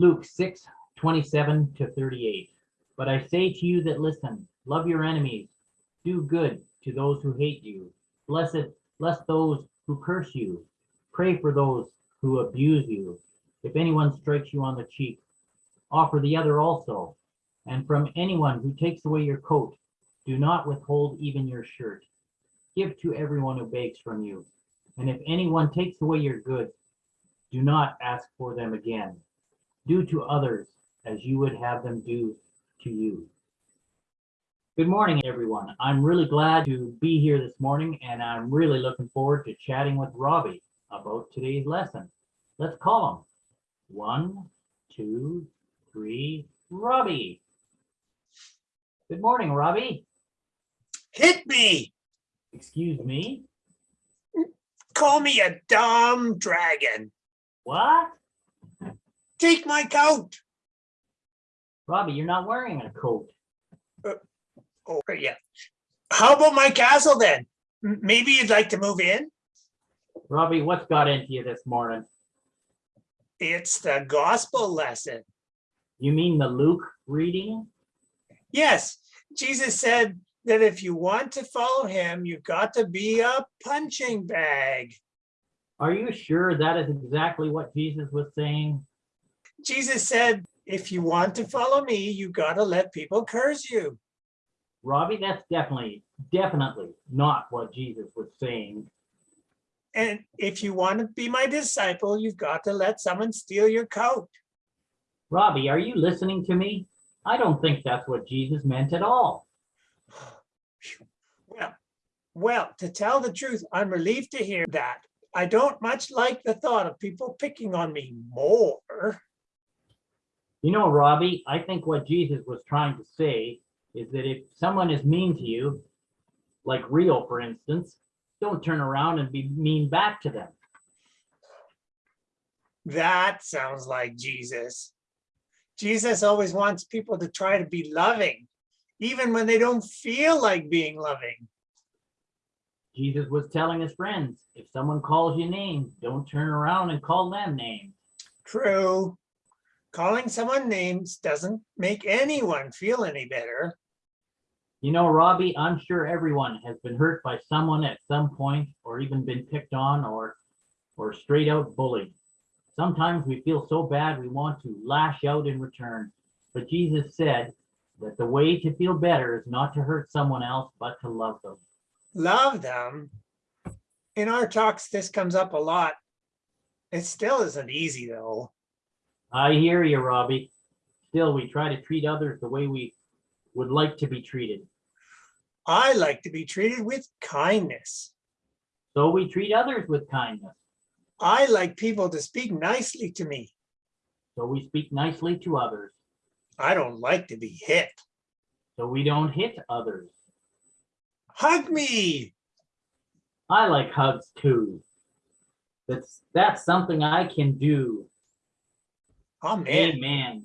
Luke 6, 27 to 38. But I say to you that listen, love your enemies, do good to those who hate you, blessed, bless those who curse you, pray for those who abuse you. If anyone strikes you on the cheek, offer the other also. And from anyone who takes away your coat, do not withhold even your shirt. Give to everyone who begs from you. And if anyone takes away your goods, do not ask for them again. Do to others as you would have them do to you. Good morning, everyone. I'm really glad to be here this morning, and I'm really looking forward to chatting with Robbie about today's lesson. Let's call him. One, two, three, Robbie. Good morning, Robbie. Hit me. Excuse me. Call me a dumb dragon. What? Take my coat. Robbie, you're not wearing a coat. Uh, oh, yeah. How about my castle then? M- Maybe you'd like to move in? Robbie, what's got into you this morning? It's the gospel lesson. You mean the Luke reading? Yes, Jesus said that if you want to follow him, you've got to be a punching bag. Are you sure that is exactly what Jesus was saying? Jesus said, if you want to follow me, you got to let people curse you. Robbie, that's definitely, definitely not what Jesus was saying. And if you want to be my disciple, you've got to let someone steal your coat. Robbie, are you listening to me? I don't think that's what Jesus meant at all. Well, well, to tell the truth, I'm relieved to hear that. I don't much like the thought of people picking on me more. You know, Robbie, I think what Jesus was trying to say is that if someone is mean to you, like Rio, for instance, don't turn around and be mean back to them. That sounds like Jesus. Jesus always wants people to try to be loving, even when they don't feel like being loving. Jesus was telling his friends, if someone calls you names, don't turn around and call them names. True. Calling someone names doesn't make anyone feel any better. You know, Robbie, I'm sure everyone has been hurt by someone at some point or even been picked on or or straight out bullied. Sometimes we feel so bad we want to lash out in return. But Jesus said that the way to feel better is not to hurt someone else, but to love them. Love them. In our talks, this comes up a lot. It still isn't easy though. I hear you, Robbie. Still, we try to treat others the way we would like to be treated. I like to be treated with kindness. So we treat others with kindness. I like people to speak nicely to me. So we speak nicely to others. I don't like to be hit. So we don't hit others. Hug me. I like hugs too. That's that's something I can do. Amen. Amen.